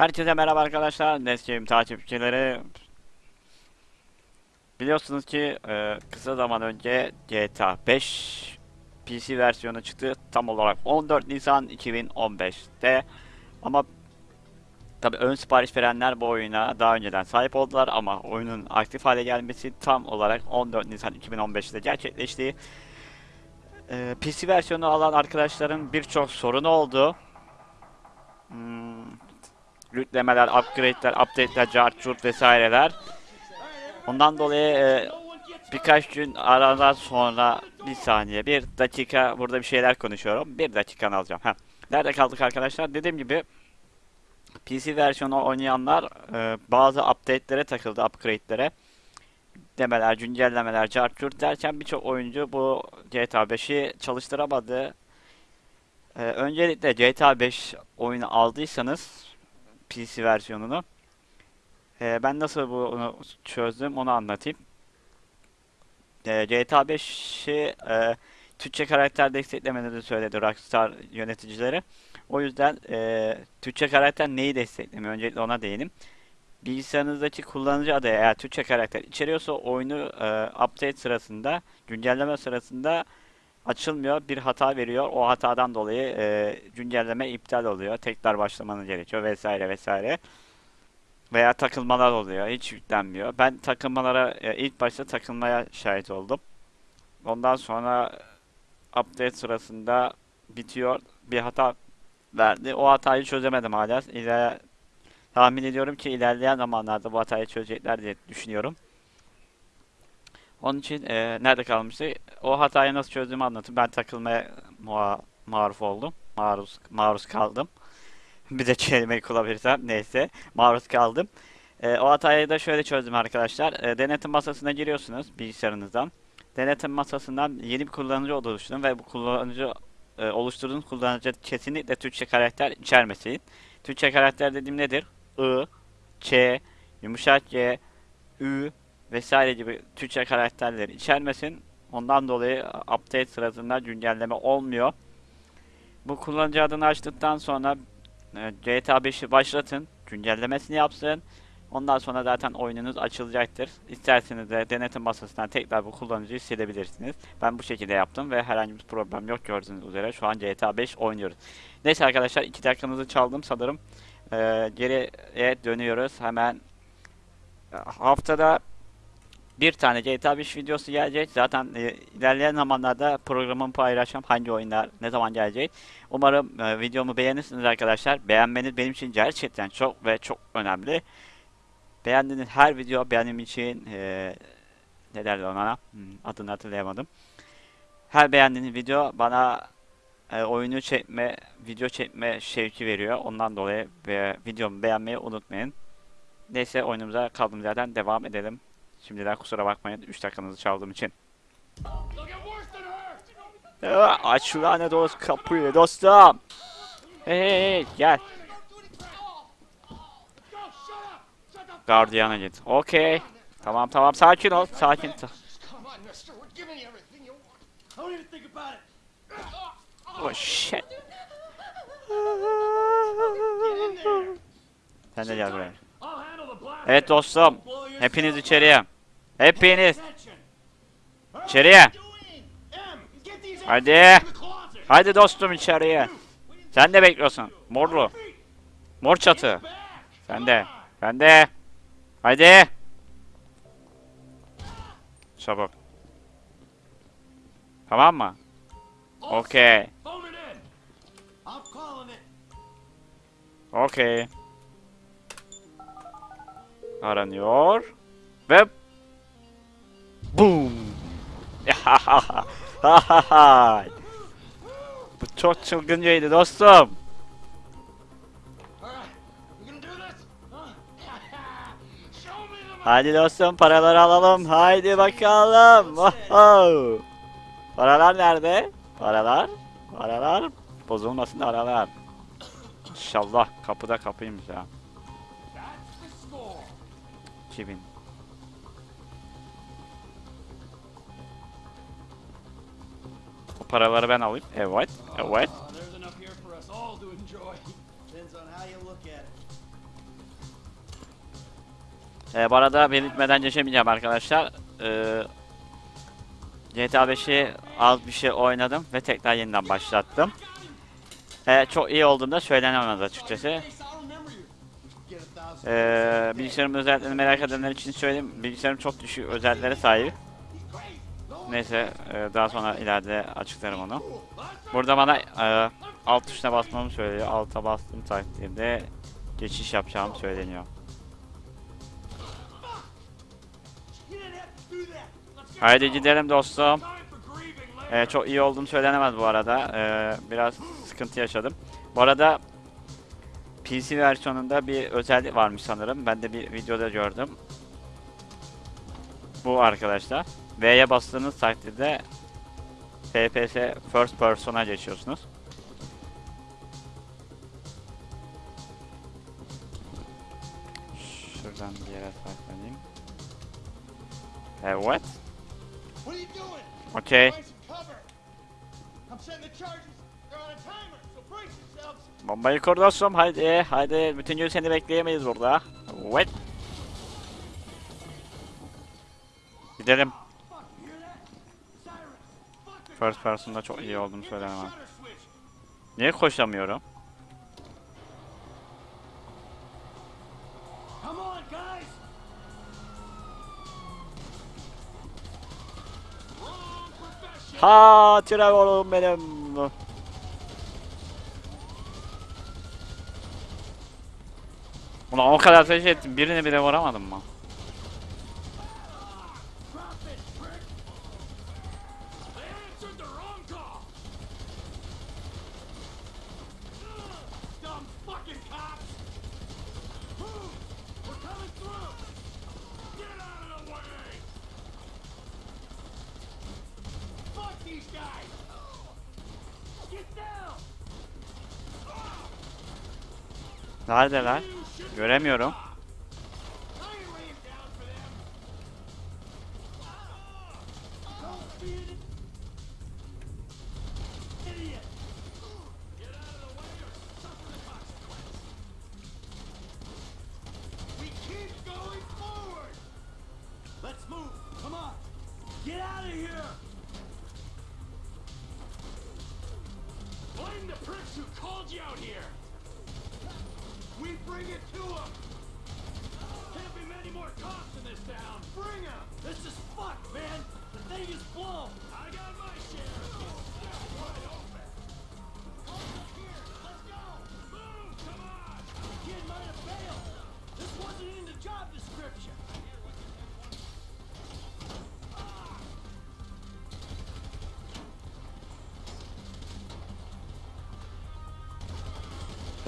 Herkese merhaba arkadaşlar. Nescim takipçileri. Biliyorsunuz ki e, kısa zaman önce GTA 5 PC versiyonu çıktı. Tam olarak 14 Nisan 2015'te. Ama tabi ön sipariş verenler bu oyuna daha önceden sahip oldular ama oyunun aktif hale gelmesi tam olarak 14 Nisan 2015'te gerçekleşti. E, PC versiyonu alan arkadaşların birçok sorunu oldu. Hmm, yüklemeler, upgrade'ler, update'ler, cart vesaireler. Ondan dolayı e, birkaç gün aradan sonra bir saniye, bir dakika burada bir şeyler konuşuyorum. Bir dakikanı alacağım. Heh. Nerede kaldık arkadaşlar? Dediğim gibi PC versiyonu oynayanlar e, bazı update'lere takıldı, upgrade'lere. Demeler, güncellemeler, cart derken birçok oyuncu bu GTA 5'i çalıştıramadı. Ee, öncelikle GTA 5 oyunu aldıysanız PC versiyonunu ee, ben nasıl bunu çözdüm onu anlatayım. Ee, GTA 5'i e, Türkçe karakter desteklemediğini söyledi Rockstar yöneticileri. O yüzden e, Türkçe karakter neyi desteklemiyor? Öncelikle ona değinim. Bilgisayarınızdaki kullanıcı adı eğer Türkçe karakter içeriyorsa oyunu e, update sırasında, güncelleme sırasında açılmıyor. Bir hata veriyor. O hatadan dolayı e, güncelleme iptal oluyor. Tekrar başlamanız gerekiyor vesaire vesaire. Veya takılmalar oluyor. Hiç yüklenmiyor. Ben takılmalara e, ilk başta takılmaya şahit oldum. Ondan sonra update sırasında bitiyor. Bir hata verdi. O hatayı çözemedim hala. İler tahmin ediyorum ki ilerleyen zamanlarda bu hatayı çözecekler diye düşünüyorum. Onun için e, nerede kalmıştı? O hatayı nasıl çözdüğümü anlatayım. Ben takılmaya muha maruz oldum. Maruz maruz kaldım. bir de kelimeyi kullanabilirsem neyse. Maruz kaldım. E, o hatayı da şöyle çözdüm arkadaşlar. E, denetim masasına giriyorsunuz bilgisayarınızdan. Denetim masasından yeni bir kullanıcı oluşturun ve bu kullanıcı e, oluşturduğunuz kullanıcı kesinlikle Türkçe karakter içermesin. Türkçe karakter dediğim nedir? I, Ç, yumuşak G, Ü, vesaire gibi Türkçe karakterleri içermesin. Ondan dolayı update sırasında güncelleme olmuyor. Bu kullanıcı adını açtıktan sonra e, GTA 5'i başlatın. Güncellemesini yapsın. Ondan sonra zaten oyununuz açılacaktır. İsterseniz de denetim masasından tekrar bu kullanıcıyı silebilirsiniz. Ben bu şekilde yaptım ve herhangi bir problem yok gördüğünüz üzere. Şu an GTA 5 oynuyoruz. Neyse arkadaşlar 2 dakikanızı çaldım sanırım. Ee, geriye dönüyoruz. Hemen haftada bir tane GTA 5 videosu gelecek. Zaten e, ilerleyen zamanlarda programımı paylaşacağım. Hangi oyunlar ne zaman gelecek. Umarım e, videomu beğenirsiniz arkadaşlar. Beğenmeniz benim için gerçekten çok ve çok önemli. Beğendiğiniz her video benim için e, ne derler ona? Hmm, adını hatırlayamadım. Her beğendiğiniz video bana e, oyunu çekme, video çekme şevki veriyor. Ondan dolayı ve videomu beğenmeyi unutmayın. Neyse oyunumuza kaldığımız yerden devam edelim. Şimdiden kusura bakmayın 3 dakikanızı çaldığım için. Aa, aç şu lanet olsun kapıyı dostum. Hey hey hey gel. Gardiyana git. Okey. Tamam tamam sakin ol. Sakin. İt. Oh shit. Sen de gel buraya. Evet dostum. Hepiniz içeriye. Hepiniz içeriye. Hadi. Hadi dostum içeriye. Sen de bekliyorsun. Morlu. Mor çatı. Sen de. Ben de. Hadi. Çabuk. Tamam mı? Okey. Okey. Aranıyor. Ve Boom. Bu çok çılgıncaydı dostum. Hadi dostum paraları alalım. Haydi bakalım. Oho. Paralar nerede? Paralar. Paralar. Bozulmasın paralar. İnşallah kapıda kapıymış ya. That's the score. 2000. Bu paraları ben alayım. Evet. Evet. İt. Ee, bu arada belirtmeden geçemeyeceğim arkadaşlar. Ee, GTA 5'i az bir şey oynadım ve tekrar yeniden başlattım. Ee, çok iyi olduğunda söylenemez açıkçası. Ee, bilgisayarın özelliklerini merak edenler için söyleyeyim. Bilgisayarım çok düşük özelliklere sahip. Neyse e, daha sonra ileride açıklarım onu. Burada bana e, alt tuşuna basmamı söylüyor. Alta bastığım takdirde geçiş yapacağım söyleniyor. Haydi gidelim dostum. Ee, çok iyi olduğum söylenemez bu arada. Ee, biraz sıkıntı yaşadım. Bu arada PC versiyonunda bir özellik varmış sanırım. Ben de bir videoda gördüm. Bu arkadaşlar. V'ye bastığınız takdirde FPS First Person'a geçiyorsunuz. Şuradan bir yere saklanayım. Evet. Cover. I'm setting the charges. Bombayı kur dostum haydi haydi bütün gün seni bekleyemeyiz burada. Evet. Gidelim. First person'da çok iyi olduğunu söylemem. Niye koşamıyorum? Ha Trevor'um benim. Ulan o kadar ateş ettim birini bile vuramadım mı? Neredeler? Göremiyorum.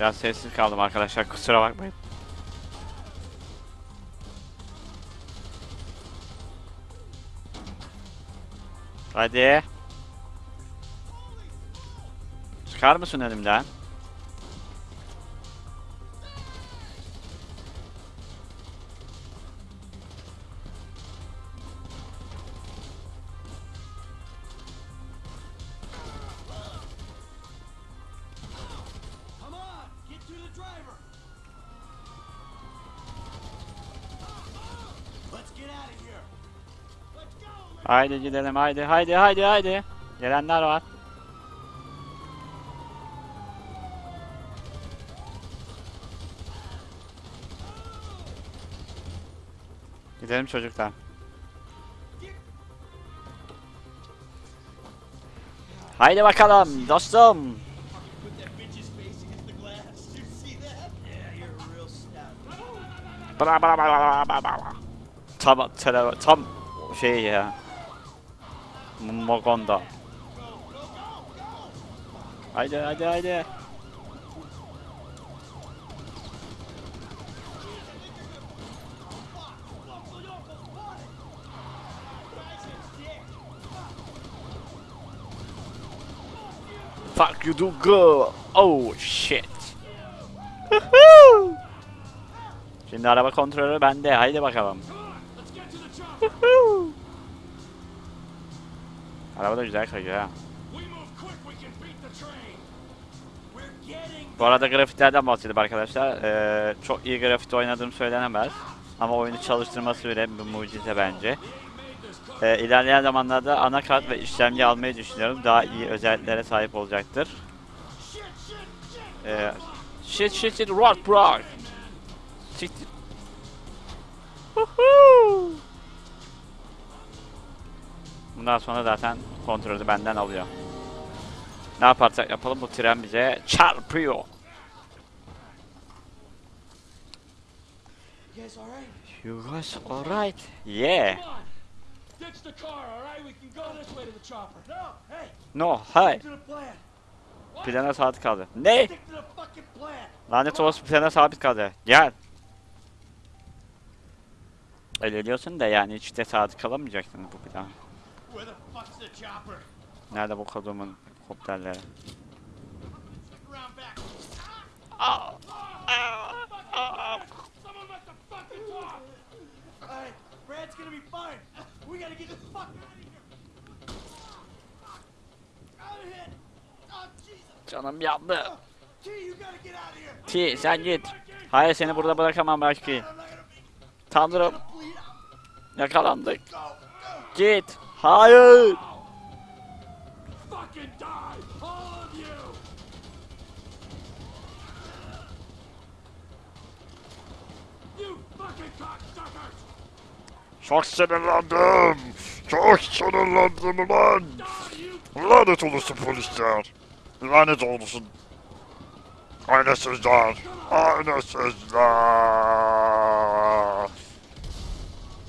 Biraz sessiz kaldım arkadaşlar kusura bakmayın. Hadi. Çıkar mısın önümden? Haydi gidelim haydi haydi haydi haydi. Gelenler var. Gidelim çocuklar. Haydi bakalım dostum. Bra bra bra bra bra bra. Tam tele, tam şey ya. Mogonda. Haydi haydi haydi. Fuck you do girl. Oh shit. Şimdi araba kontrolü bende. Haydi bakalım. Let's get to the chopper. Woohoo! Araba da güzel kayıyor ha. Bu arada grafiklerden bahsedeyim arkadaşlar. Ee, çok iyi grafik oynadığım söylenemez. Ama oyunu çalıştırması bile bir mucize bence. Ee, ilerleyen zamanlarda anakart ve işlemci almayı düşünüyorum. Daha iyi özelliklere sahip olacaktır. Shit, shit, shit! Ee, shit shit shit rock rock. Siktir. Woohoo! Bundan sonra zaten kontrolü benden alıyor. Ne yaparsak yapalım bu tren bize çarpıyor. You guys alright? Yeah. Come on! Ditch the car, alright? We can go this way to the chopper. No! Hey! Plana sabit kaldı. Ne? Lanet olası plana sabit kaldı. Gel. Öyle diyorsun da yani hiç de sabit kalamayacaksın bu plan. Nerede bu kodumun kopterleri? Aa, Brad's gonna be fine. We gotta get the fuck out of here! Oh! Canım yandı. T, sen git. Hayır seni burada bırakamam belki. Tanrım yakalandık. Git. Hayır. Fucking die! All of you! You fucking cocksuckers! Çok sinirlendim. Çok sinirlendim ulan. Lanet olsun polisler. Lanet olsun. Aynasızlar. Aynasızlar.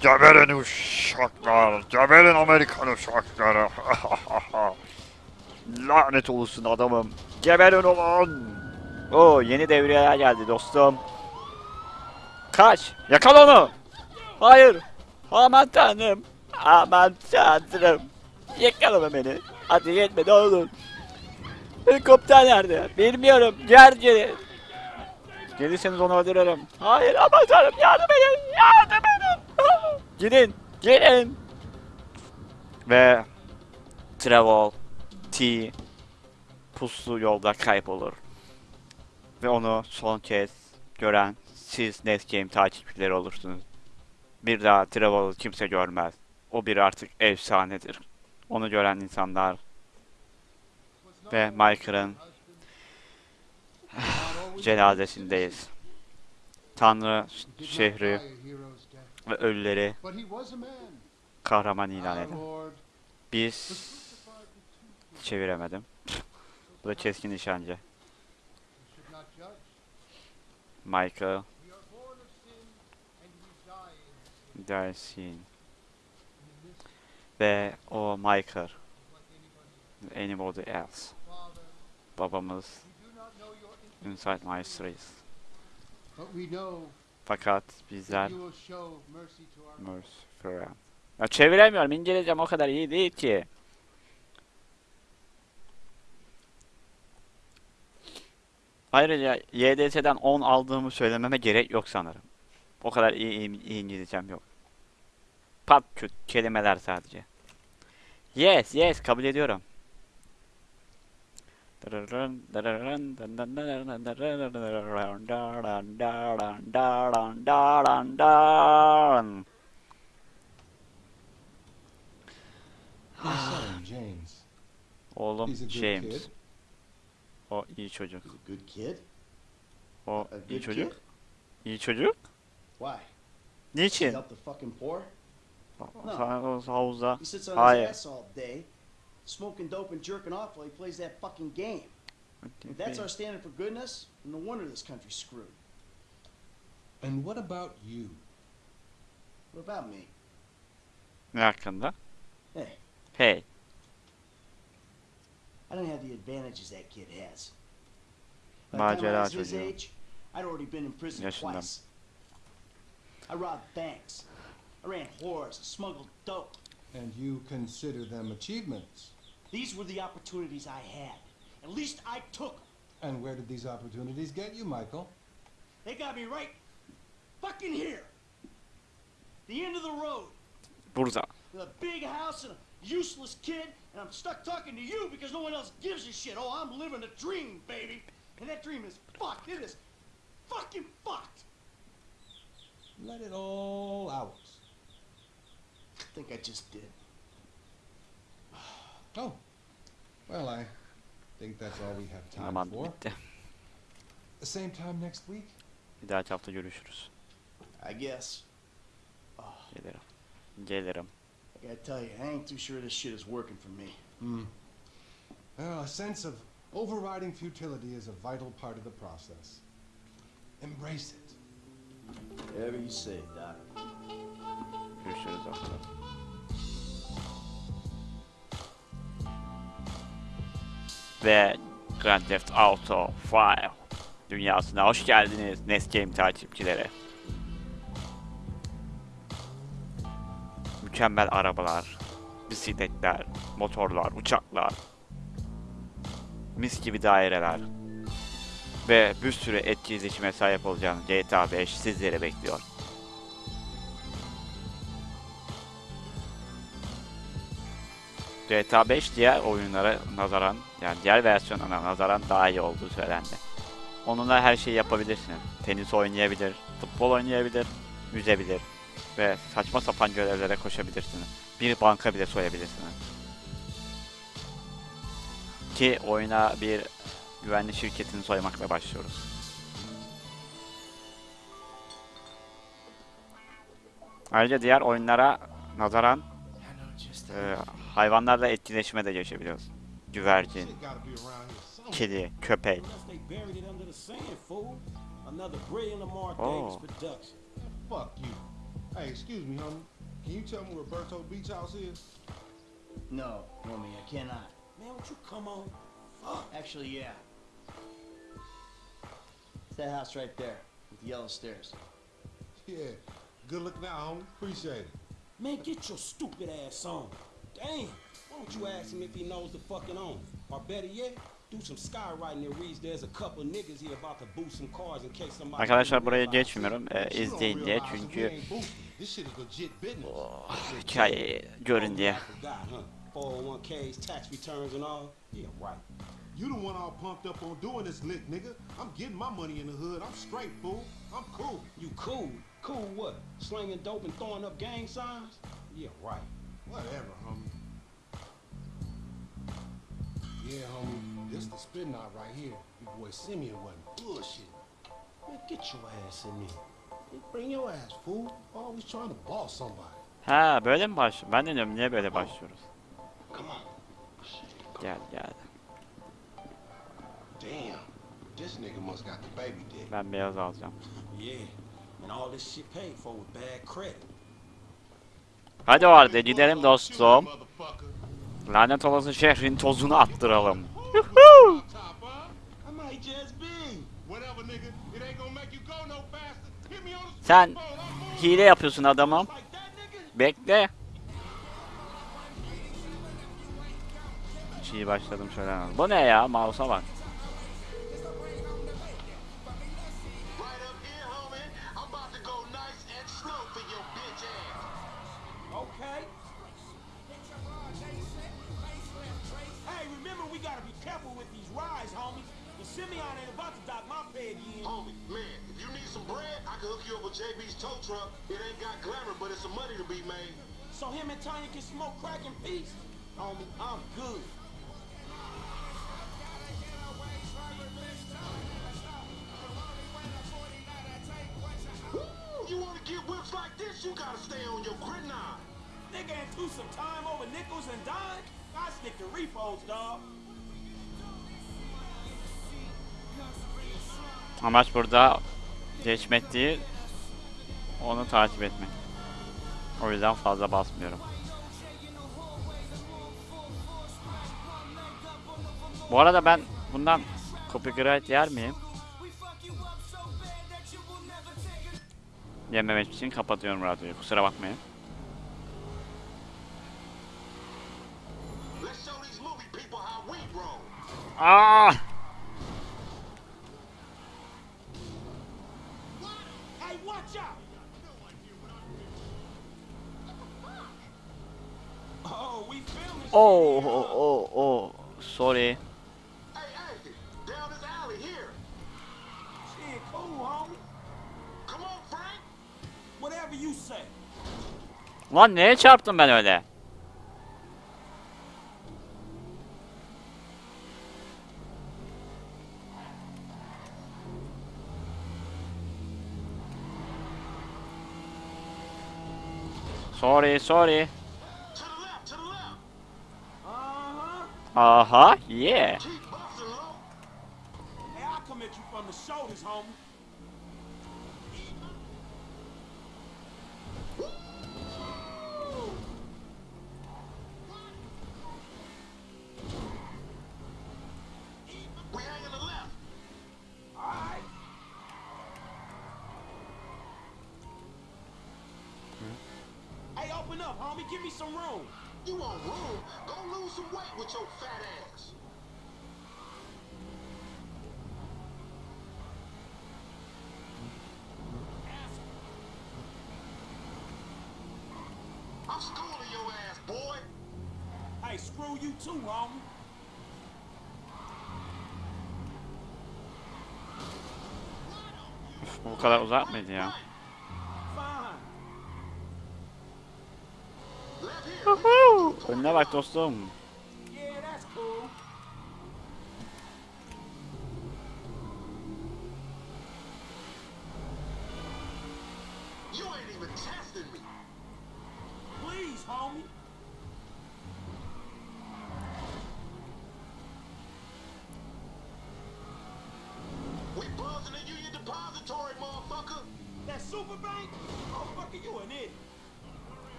Geberin uşaklar. Geberin Amerikan uşakları. Lanet olsun adamım. Geberin ulan. Oo yeni devriyeler geldi dostum. Kaç. Yakala onu. Hayır. Aman tanrım. Aman tanrım. Yakalama beni. Hadi yetme ne olur. Helikopter nerede? Bilmiyorum. Gel geri. Gelirseniz onu öldürürüm. Hayır aman tanrım yardım edin. Yardım edin. Gidin. Gelin. Ve Travel T puslu yolda kaybolur. Ve onu son kez gören siz Net Game takipçileri olursunuz. Bir daha Travel'ı kimse görmez. O bir artık efsanedir. Onu gören insanlar ve Michael'ın cenazesindeyiz. Tanrı şehri ve ölüleri kahraman ilan edin. Biz çeviremedim. Bu da keskin nişancı. Michael. Dersin ve o Michael anybody else. Babamız Inside My Streets. but we know Fakat bizler Friend. Ya çeviremiyorum. İngilizcem o kadar iyi değil ki. Ayrıca YDS'den 10 aldığımı söylememe gerek yok sanırım. O kadar iyi, iyi, iyi İngilizcem yok. Pat küt kelimeler sadece. Yes, yes kabul ediyorum. Oğlum James. O iyi çocuk. O iyi çocuk. İyi çocuk. Why? Niçin? help the fucking poor? Sa- Havuzda. Hayır. His ass all day, smoking dope and jerking off while he plays that fucking game. If that's our standard for goodness, no wonder this country's screwed. And what about you? What about me? Ne hakkında? Hey, Hey. I don't have the advantages that kid has. By the time I Macera was his age, I'd already been in prison Yaşından. twice. I robbed banks. I ran whores. I smuggled dope. And you consider them achievements. These were the opportunities I had. At least I took 'em. And where did these opportunities get you, Michael? They got me right fucking here. The end of the road. Burada. With a big house and a useless kid, and I'm stuck talking to you because no one else gives a shit. Oh, I'm living a dream, baby. And that dream is fucked. It is fucking fucked. Let it all out. I think I just did. Oh. Well, I think that's all we have time Zaman for. bitti. The same time next week? Bir dahaki hafta görüşürüz. I guess. Oh, Gelirim. Gelirim. I gotta tell you, I ain't too sure this shit is working for me. Hmm. Well, a sense of overriding futility is a vital part of the process. Embrace it. Whatever you say, Doc. Görüşürüz hafta. Ve Grand Theft Auto 5 dünyasına hoş geldiniz Nest Game takipçileri. Mükemmel arabalar, bisikletler, motorlar, uçaklar, mis gibi daireler ve bir sürü etkileşime sahip olacağınız GTA 5 sizleri bekliyor. GTA 5 diğer oyunlara nazaran yani diğer versiyonlarına nazaran daha iyi olduğu söylendi. Onunla her şeyi yapabilirsiniz. Tenis oynayabilir, futbol oynayabilir, yüzebilir ve saçma sapan görevlere koşabilirsiniz. Bir banka bile soyabilirsiniz. Ki oyuna bir güvenli şirketini soymakla başlıyoruz. Ayrıca diğer oyunlara nazaran e, hayvanlarla etkileşime de geçebiliyoruz. Güvercin, kedi, köpek. Oh. Hey, excuse me, homie. Can you tell me where Berto Beach House is? No, homie, I cannot. Man, would you come on? Fuck. Actually, yeah. It's that house right there with the yellow stairs. Yeah. Good looking out, homie. Appreciate it. Man, get your stupid ass on. Damn. Why don't you ask him if he knows the fucking owner? Or better yet, do some skywriting that reads there's a couple niggas here about to boost some cars in case somebody... Arkadaşlar buraya geçmiyorum e, But you don't izleyin diye çünkü ain't boosting. This shit is legit business. Oh, hikayeyi görün diye. Oh, I forgot, huh? 401ks, tax returns and all. Yeah, right. You the one all pumped up on doing this lick, nigga. I'm getting my money in the hood. I'm straight, fool. I'm cool. You cool. Cool what? Slinging dope and throwing up gang signs? Yeah, right. Whatever, homie. Yeah, homie. This the spin knot right here. Your boy Simeon wasn't bullshit. Man, get your ass in there. Bring your ass, fool. Always trying to boss somebody. Ha böyle mi baş? Ben de diyorum niye böyle başlıyoruz? Come on. Gel gel. Damn. This nigga must got the baby dick. Ben beyaz alacağım. Yeah. And all this shit paid for with bad credit. Hadi o halde gidelim dostum. Motherfucker. Lanet olası şehrin tozunu attıralım. Top, huh? I might just be. Whatever, nigga. It ain't gonna make you go no faster. Hit me on the Sen hile yapıyorsun adamım. Bekle. İyi başladım şöyle. Bu ne ya? Mouse'a bak. Careful with these rides, homies. The Simeon ain't about to dock my pay again. Homie, man, if you need some bread, I can hook you up with JB's tow truck. It ain't got glamour, but it's some money to be made. So him and Tanya can smoke crack in peace? Homie, I'm good. Woo! You wanna get whips like this, you gotta stay on your grid Nigga ain't threw some time over nickels and dimes. I stick to repos, dog. Amaç burada geçmek değil, onu takip etmek. O yüzden fazla basmıyorum. Bu arada ben bundan copyright yer miyim? Yememek için kapatıyorum radyoyu. Kusura bakmayın. Let's Oh, oh, oh, oh. Sorry. Lan neye çarptım ben öyle? Sorry, sorry. Uh-huh, hey, open up, homie. Give me some room. You want room? Go lose some weight with your fat ass. I'm schooling your ass, boy. Hey, screw you too, homie. Bu kadar uzak mıydı ya? Fine. Önüne bak dostum.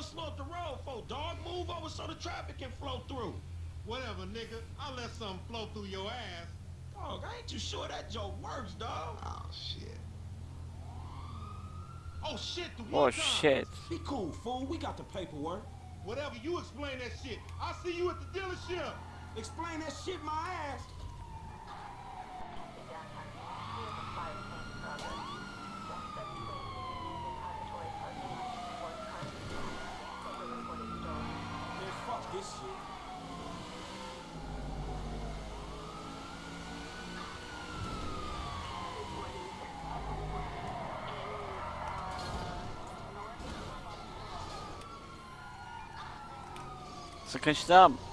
What going slow up the road for, dog? Move over so the traffic can flow through. Whatever, nigga. I'll let something flow through your ass. Dog, I ain't you sure that joke works, dog. Oh, shit. Oh shit, the Oh one time. shit. Be cool, fool. We got the paperwork. Whatever, you explain that shit. I'll see you at the dealership. Explain that shit my ass. Shit. Sıkıştım.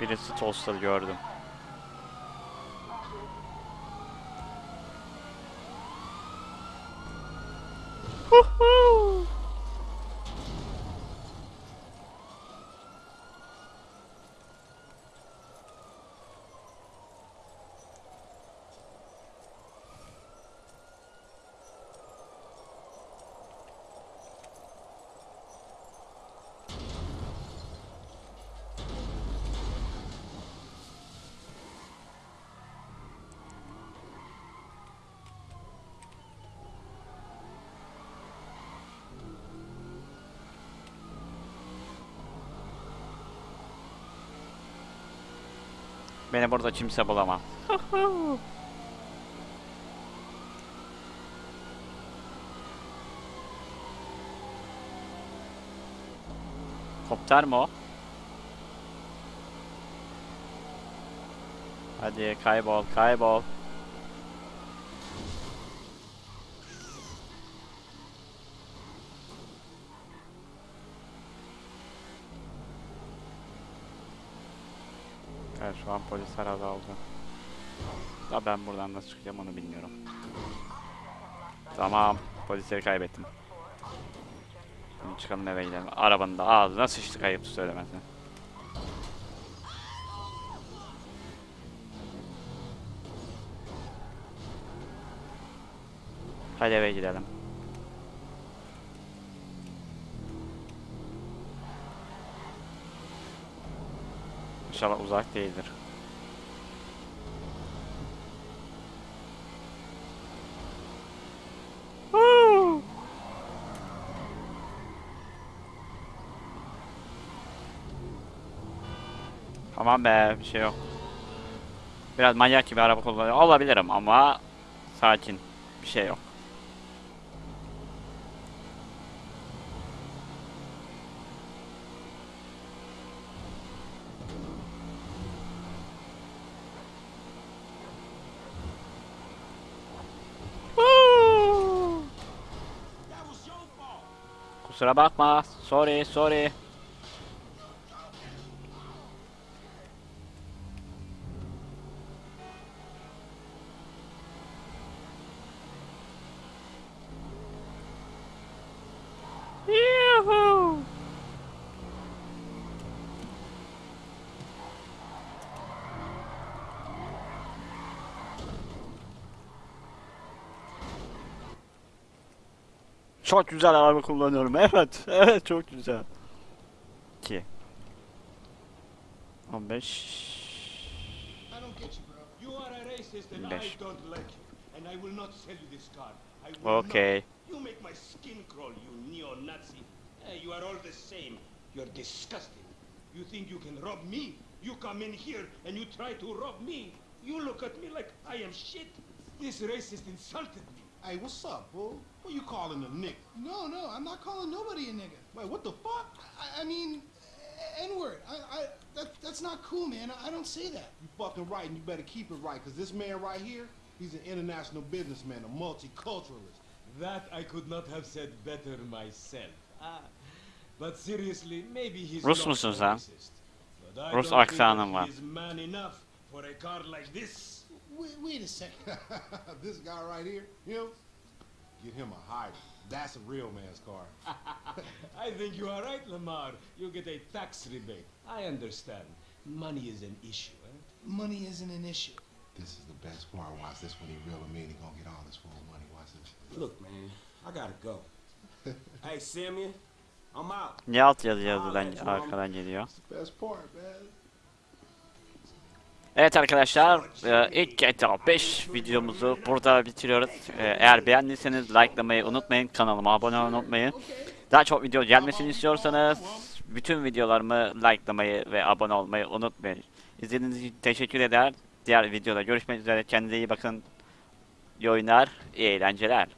Birisi toster gördüm. Beni burada kimse bulamaz. Kopter mi o? Hadi kaybol, kaybol. Evet şu an polisler azaldı. Da ben buradan nasıl çıkacağım onu bilmiyorum. Tamam polisleri kaybettim. Şimdi çıkalım eve gidelim. Arabanın da ağzına sıçtı kayıp söylemezsen. Hadi eve gidelim. İnşallah uzak değildir. Tamam be bir şey yok. Biraz manyak gibi araba kullanıyor olabilirim ama sakin bir şey yok. Kusura bakma. Sorry, sorry. Çok güzel araba kullanıyorum. Evet. Evet çok güzel. 2 15 I don't get you, bro. You are a racist and I don't like you. And I will not sell you this car. I will Okay. You make my skin crawl, you neo-Nazi. You are all the same. You're disgusting. You think you can rob me? You come in here and you try to rob me. You look at me like I am shit. This racist insulted me. Hey, what's up, fool? What you calling a nigga? No, no, I'm not calling nobody a nigga. Wait, what the fuck? I, I mean, N-word. I, I, that, that's not cool, man. I, I don't say that. You fucking right, and you better keep it right, because this man right here, he's an international businessman, a multiculturalist. That I could not have said better myself. Ah, but seriously, maybe he's Rus not musun a sen? racist. But I Rus don't think aksanın var. he is man enough for a car like this. Wait, wait a second. this guy right here, him, get him a hybrid. That's a real man's car. I think you are right, Lamar. You get a tax rebate. I understand. Money is an issue, eh? Money isn't an issue. This is the best part. Watch this when he real and mean. He gonna get all this full money. Watch this. Look, man, I gotta go. hey, Simeon, I'm out. Niye alt yazı yazıdan arkadan geliyor? It's the best part, man. Evet arkadaşlar e, ilk GTA 5 videomuzu burada bitiriyoruz. E, Eğer beğendiyseniz likelamayı unutmayın. Kanalıma abone olmayı unutmayın. Daha çok video gelmesini istiyorsanız bütün videolarımı likelamayı ve abone olmayı unutmayın. İzlediğiniz için teşekkür eder. Diğer videoda görüşmek üzere. Kendinize iyi bakın. İyi oyunlar, iyi eğlenceler.